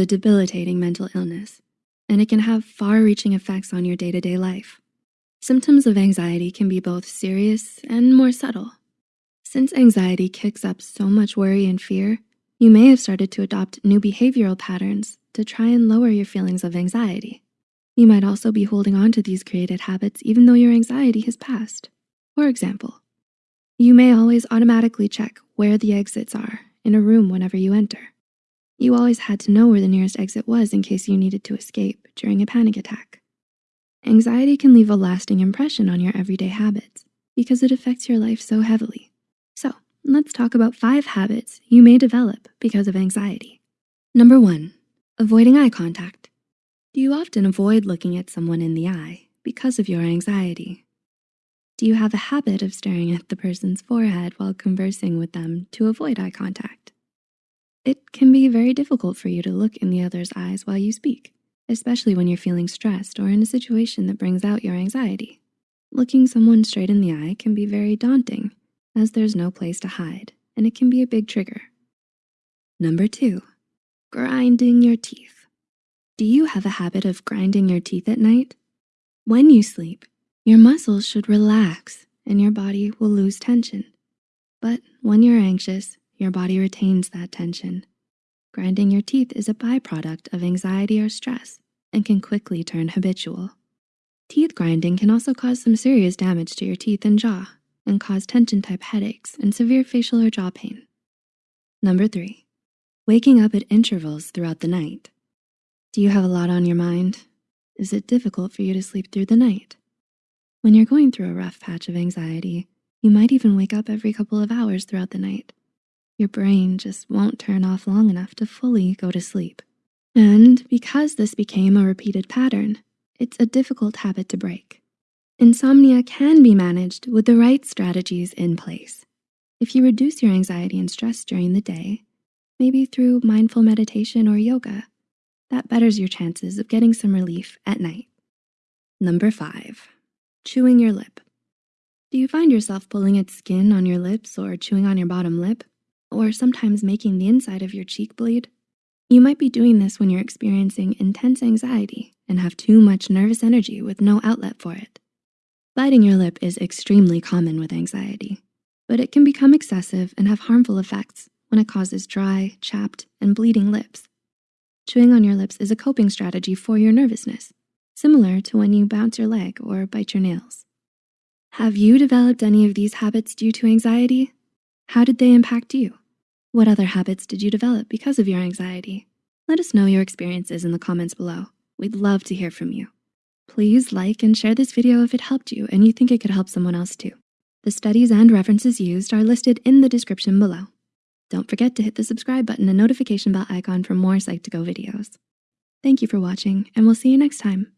a debilitating mental illness, and it can have far-reaching effects on your day-to-day life. Symptoms of anxiety can be both serious and more subtle. Since anxiety kicks up so much worry and fear, you may have started to adopt new behavioral patterns to try and lower your feelings of anxiety. You might also be holding on to these created habits even though your anxiety has passed. For example, you may always automatically check where the exits are in a room whenever you enter. You always had to know where the nearest exit was in case you needed to escape during a panic attack. Anxiety can leave a lasting impression on your everyday habits because it affects your life so heavily. So let's talk about five habits you may develop because of anxiety. Number one, avoiding eye contact. Do you often avoid looking at someone in the eye because of your anxiety? Do you have a habit of staring at the person's forehead while conversing with them to avoid eye contact? It can be very difficult for you to look in the other's eyes while you speak, especially when you're feeling stressed or in a situation that brings out your anxiety. Looking someone straight in the eye can be very daunting as there's no place to hide and it can be a big trigger. Number two, grinding your teeth. Do you have a habit of grinding your teeth at night? When you sleep, your muscles should relax and your body will lose tension. But when you're anxious, your body retains that tension. Grinding your teeth is a byproduct of anxiety or stress and can quickly turn habitual. Teeth grinding can also cause some serious damage to your teeth and jaw and cause tension type headaches and severe facial or jaw pain. Number three, waking up at intervals throughout the night. Do you have a lot on your mind? Is it difficult for you to sleep through the night? When you're going through a rough patch of anxiety, you might even wake up every couple of hours throughout the night. Your brain just won't turn off long enough to fully go to sleep. And because this became a repeated pattern, it's a difficult habit to break. Insomnia can be managed with the right strategies in place. If you reduce your anxiety and stress during the day, maybe through mindful meditation or yoga, that betters your chances of getting some relief at night. Number five, chewing your lip. Do you find yourself pulling at skin on your lips or chewing on your bottom lip? Or sometimes making the inside of your cheek bleed? You might be doing this when you're experiencing intense anxiety and have too much nervous energy with no outlet for it. Biting your lip is extremely common with anxiety, but it can become excessive and have harmful effects when it causes dry, chapped, and bleeding lips. Chewing on your lips is a coping strategy for your nervousness similar to when you bounce your leg or bite your nails. Have you developed any of these habits due to anxiety? How did they impact you? What other habits did you develop because of your anxiety? Let us know your experiences in the comments below. We'd love to hear from you. Please like and share this video if it helped you and you think it could help someone else too. The studies and references used are listed in the description below. Don't forget to hit the subscribe button and notification bell icon for more Psych2Go videos. Thank you for watching and we'll see you next time.